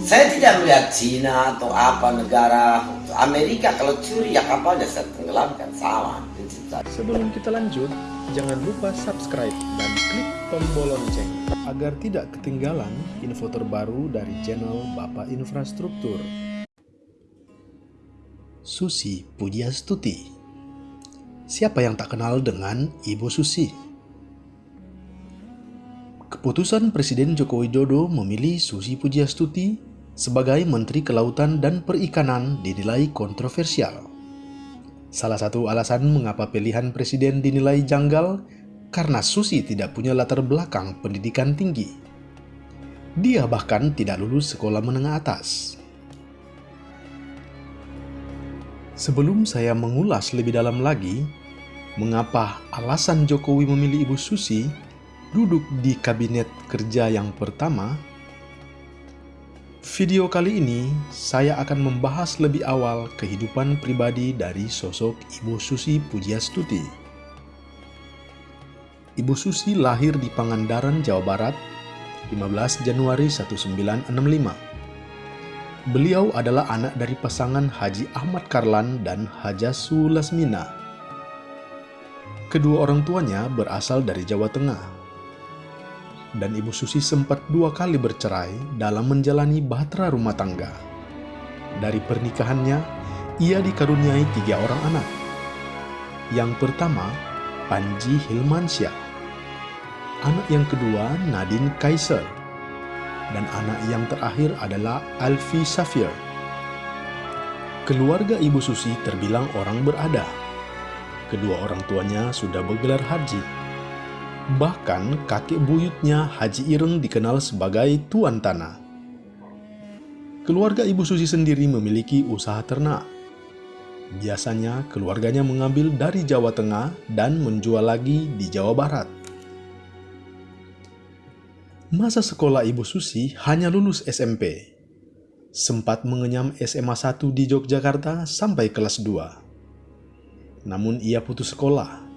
Saya tidak melihat Cina atau apa negara Amerika kalau curi ya kapalnya saya tenggelamkan sama. Sebelum kita lanjut, jangan lupa subscribe dan klik tombol lonceng agar tidak ketinggalan info terbaru dari channel Bapak Infrastruktur. Susi Pujiastuti Siapa yang tak kenal dengan Ibu Susi? Keputusan Presiden Joko Widodo memilih Susi Pujiastuti sebagai Menteri Kelautan dan Perikanan dinilai kontroversial. Salah satu alasan mengapa pilihan Presiden dinilai janggal karena Susi tidak punya latar belakang pendidikan tinggi. Dia bahkan tidak lulus sekolah menengah atas. Sebelum saya mengulas lebih dalam lagi, mengapa alasan Jokowi memilih Ibu Susi duduk di kabinet kerja yang pertama, video kali ini saya akan membahas lebih awal kehidupan pribadi dari sosok Ibu Susi Pujiastuti. Ibu Susi lahir di Pangandaran, Jawa Barat, 15 Januari 1965. Beliau adalah anak dari pasangan Haji Ahmad Karlan dan Haja Sulasmina. Kedua orang tuanya berasal dari Jawa Tengah dan Ibu Susi sempat dua kali bercerai dalam menjalani bahtera rumah tangga. Dari pernikahannya, ia dikaruniai tiga orang anak. Yang pertama, Panji Hilmansyah. Anak yang kedua, Nadine Kaiser. Dan anak yang terakhir adalah Alfi Safir. Keluarga Ibu Susi terbilang orang berada. Kedua orang tuanya sudah bergelar haji Bahkan kakek buyutnya Haji Ireng dikenal sebagai Tuan Tanah. Keluarga Ibu Susi sendiri memiliki usaha ternak. Biasanya keluarganya mengambil dari Jawa Tengah dan menjual lagi di Jawa Barat. Masa sekolah Ibu Susi hanya lulus SMP. Sempat mengenyam SMA 1 di Yogyakarta sampai kelas 2. Namun ia putus sekolah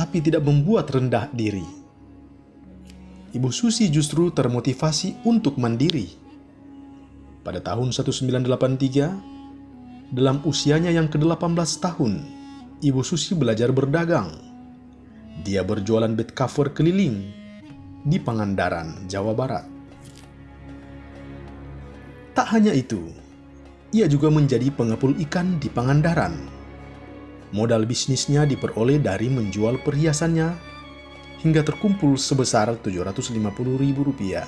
tapi tidak membuat rendah diri. Ibu Susi justru termotivasi untuk mandiri. Pada tahun 1983, dalam usianya yang ke-18 tahun, Ibu Susi belajar berdagang. Dia berjualan bed cover keliling di Pangandaran, Jawa Barat. Tak hanya itu, ia juga menjadi pengepul ikan di Pangandaran Modal bisnisnya diperoleh dari menjual perhiasannya hingga terkumpul sebesar Rp750.000.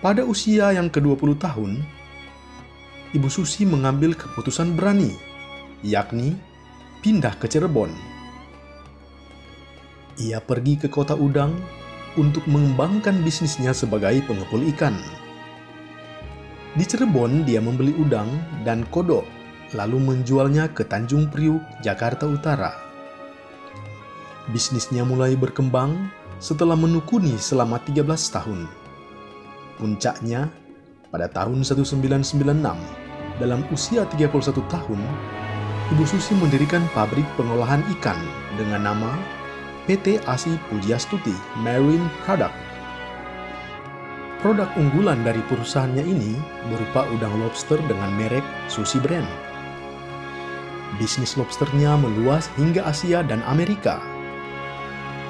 Pada usia yang ke-20 tahun, Ibu Susi mengambil keputusan berani, yakni pindah ke Cirebon. Ia pergi ke kota Udang untuk mengembangkan bisnisnya sebagai pengepul ikan. Di Cirebon, dia membeli udang dan kodok lalu menjualnya ke Tanjung Priuk, Jakarta Utara. Bisnisnya mulai berkembang setelah menukuni selama 13 tahun. Puncaknya, pada tahun 1996, dalam usia 31 tahun, Ibu Susi mendirikan pabrik pengolahan ikan dengan nama PT Asi Pujiastuti Marine Product. Produk unggulan dari perusahaannya ini berupa udang lobster dengan merek Susi Brand bisnis lobsternya meluas hingga Asia dan Amerika.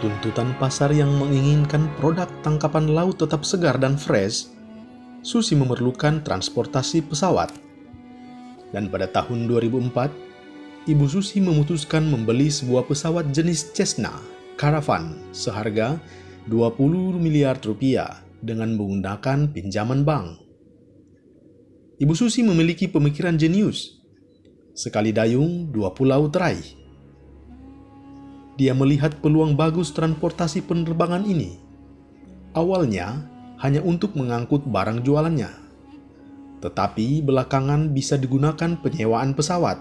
Tuntutan pasar yang menginginkan produk tangkapan laut tetap segar dan fresh, Susi memerlukan transportasi pesawat. Dan pada tahun 2004, Ibu Susi memutuskan membeli sebuah pesawat jenis Cessna Caravan seharga 20 miliar rupiah dengan menggunakan pinjaman bank. Ibu Susi memiliki pemikiran jenius Sekali dayung, dua pulau teraih. Dia melihat peluang bagus transportasi penerbangan ini. Awalnya hanya untuk mengangkut barang jualannya. Tetapi belakangan bisa digunakan penyewaan pesawat.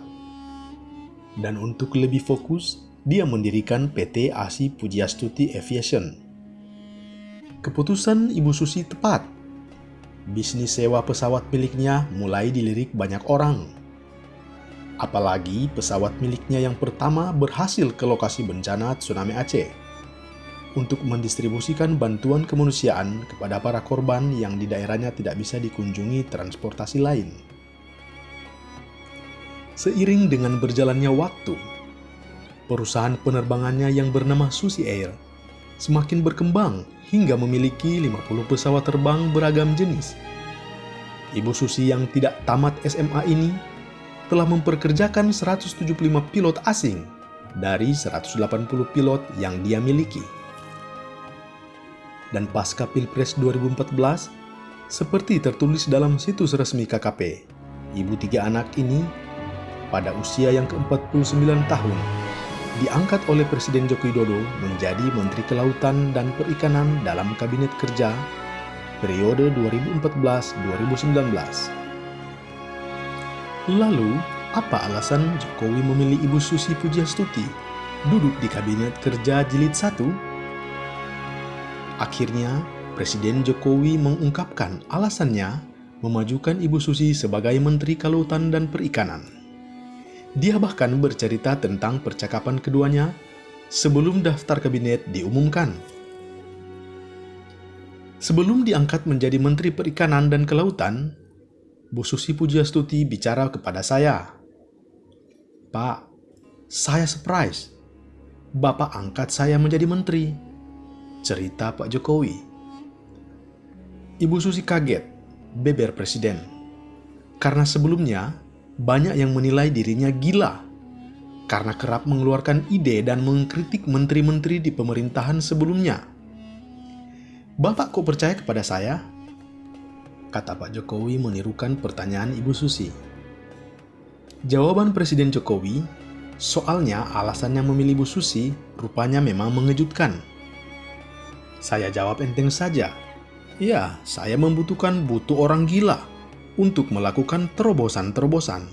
Dan untuk lebih fokus, dia mendirikan PT Asi Pujiastuti Aviation. Keputusan Ibu Susi tepat. Bisnis sewa pesawat miliknya mulai dilirik banyak orang Apalagi pesawat miliknya yang pertama berhasil ke lokasi bencana tsunami Aceh. untuk mendistribusikan bantuan kemanusiaan kepada para korban yang di daerahnya tidak bisa dikunjungi transportasi lain. Seiring dengan berjalannya waktu, perusahaan penerbangannya yang bernama Susi Air semakin berkembang hingga memiliki 50 pesawat terbang beragam jenis. Ibu Susi yang tidak tamat SMA ini telah memperkerjakan 175 pilot asing dari 180 pilot yang dia miliki dan pasca Pilpres 2014, seperti tertulis dalam situs resmi KKP, ibu tiga anak ini pada usia yang ke-49 tahun diangkat oleh Presiden Joko Widodo menjadi Menteri Kelautan dan Perikanan dalam Kabinet Kerja periode 2014-2019. Lalu, apa alasan Jokowi memilih Ibu Susi Pujiastuti duduk di Kabinet Kerja Jilid 1 Akhirnya, Presiden Jokowi mengungkapkan alasannya memajukan Ibu Susi sebagai Menteri Kelautan dan Perikanan. Dia bahkan bercerita tentang percakapan keduanya sebelum daftar kabinet diumumkan. Sebelum diangkat menjadi Menteri Perikanan dan Kelautan, Bu Susi Pujiastuti bicara kepada saya. Pak, saya surprise. Bapak angkat saya menjadi menteri cerita Pak Jokowi. Ibu Susi kaget, beber presiden. Karena sebelumnya, banyak yang menilai dirinya gila karena kerap mengeluarkan ide dan mengkritik menteri-menteri di pemerintahan sebelumnya. Bapak kok percaya kepada saya? Kata Pak Jokowi menirukan pertanyaan Ibu Susi. Jawaban Presiden Jokowi, soalnya alasannya memilih Bu Susi rupanya memang mengejutkan. Saya jawab enteng saja. Ya, saya membutuhkan butuh orang gila untuk melakukan terobosan-terobosan.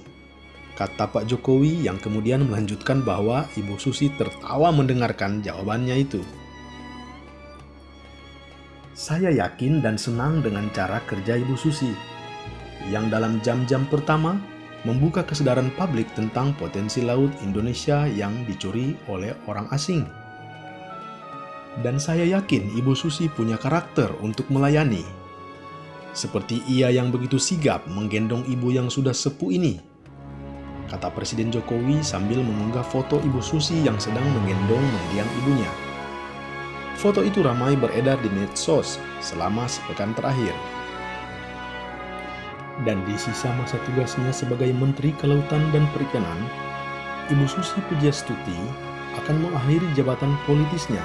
Kata Pak Jokowi yang kemudian melanjutkan bahwa Ibu Susi tertawa mendengarkan jawabannya itu. Saya yakin dan senang dengan cara kerja Ibu Susi, yang dalam jam-jam pertama membuka kesadaran publik tentang potensi laut Indonesia yang dicuri oleh orang asing dan saya yakin Ibu Susi punya karakter untuk melayani. Seperti ia yang begitu sigap menggendong ibu yang sudah sepuh ini. Kata Presiden Jokowi sambil mengunggah foto Ibu Susi yang sedang menggendong mendiang ibunya. Foto itu ramai beredar di medsos selama sepekan terakhir. Dan di sisa masa tugasnya sebagai Menteri Kelautan dan Perikanan, Ibu Susi Pujastuti akan mengakhiri jabatan politisnya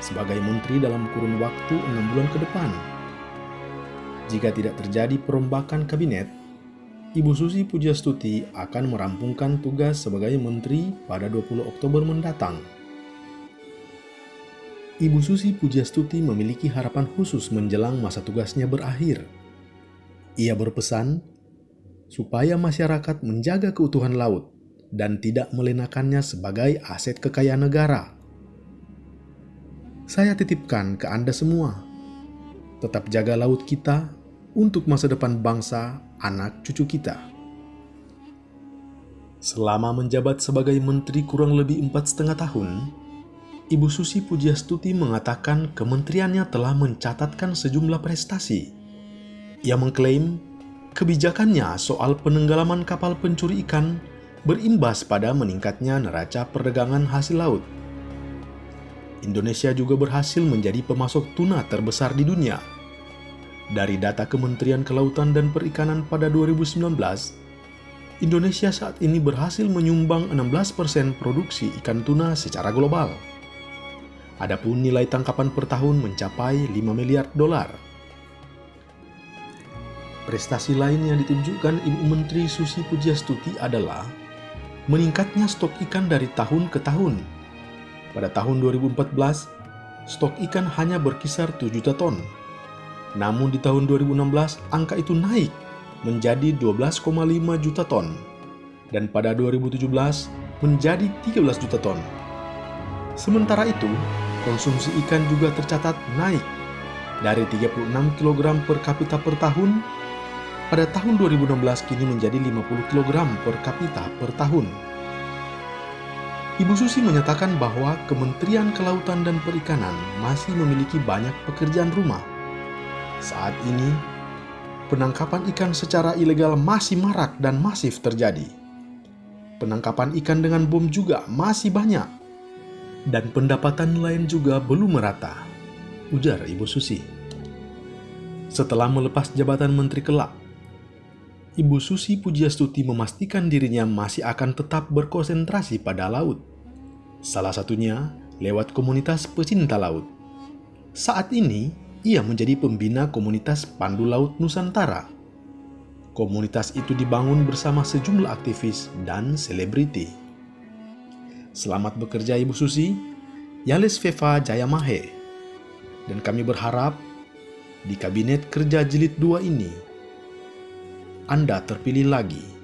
sebagai menteri dalam kurun waktu enam bulan ke depan. Jika tidak terjadi perombakan kabinet, Ibu Susi Pujastuti akan merampungkan tugas sebagai menteri pada 20 Oktober mendatang. Ibu Susi Pujastuti memiliki harapan khusus menjelang masa tugasnya berakhir. Ia berpesan supaya masyarakat menjaga keutuhan laut dan tidak melenakannya sebagai aset kekayaan negara saya titipkan ke Anda semua. Tetap jaga laut kita untuk masa depan bangsa anak cucu kita. Selama menjabat sebagai menteri kurang lebih empat setengah tahun, Ibu Susi Pujiastuti mengatakan kementeriannya telah mencatatkan sejumlah prestasi. Ia mengklaim kebijakannya soal penenggelaman kapal pencuri ikan berimbas pada meningkatnya neraca perdagangan hasil laut Indonesia juga berhasil menjadi pemasok tuna terbesar di dunia. Dari data Kementerian Kelautan dan Perikanan pada 2019, Indonesia saat ini berhasil menyumbang 16% produksi ikan tuna secara global. Adapun nilai tangkapan per tahun mencapai 5 miliar dolar. Prestasi lain yang ditunjukkan Ibu Menteri Susi Pujiastuti adalah meningkatnya stok ikan dari tahun ke tahun pada tahun 2014, stok ikan hanya berkisar 7 juta ton. Namun di tahun 2016, angka itu naik menjadi 12,5 juta ton. Dan pada 2017, menjadi 13 juta ton. Sementara itu, konsumsi ikan juga tercatat naik dari 36 kg per kapita per tahun pada tahun 2016 kini menjadi 50 kg per kapita per tahun. Ibu Susi menyatakan bahwa Kementerian Kelautan dan Perikanan masih memiliki banyak pekerjaan rumah. Saat ini, penangkapan ikan secara ilegal masih marak dan masif terjadi. Penangkapan ikan dengan bom juga masih banyak. Dan pendapatan nelayan juga belum merata, ujar Ibu Susi. Setelah melepas jabatan Menteri Kelak, Ibu Susi Pujiastuti memastikan dirinya masih akan tetap berkonsentrasi pada laut. Salah satunya lewat komunitas pecinta laut. Saat ini, ia menjadi pembina komunitas Pandu Laut Nusantara. Komunitas itu dibangun bersama sejumlah aktivis dan selebriti. Selamat bekerja Ibu Susi, Yales Feva Jayamahe. Dan kami berharap di Kabinet Kerja Jilid 2 ini, Anda terpilih lagi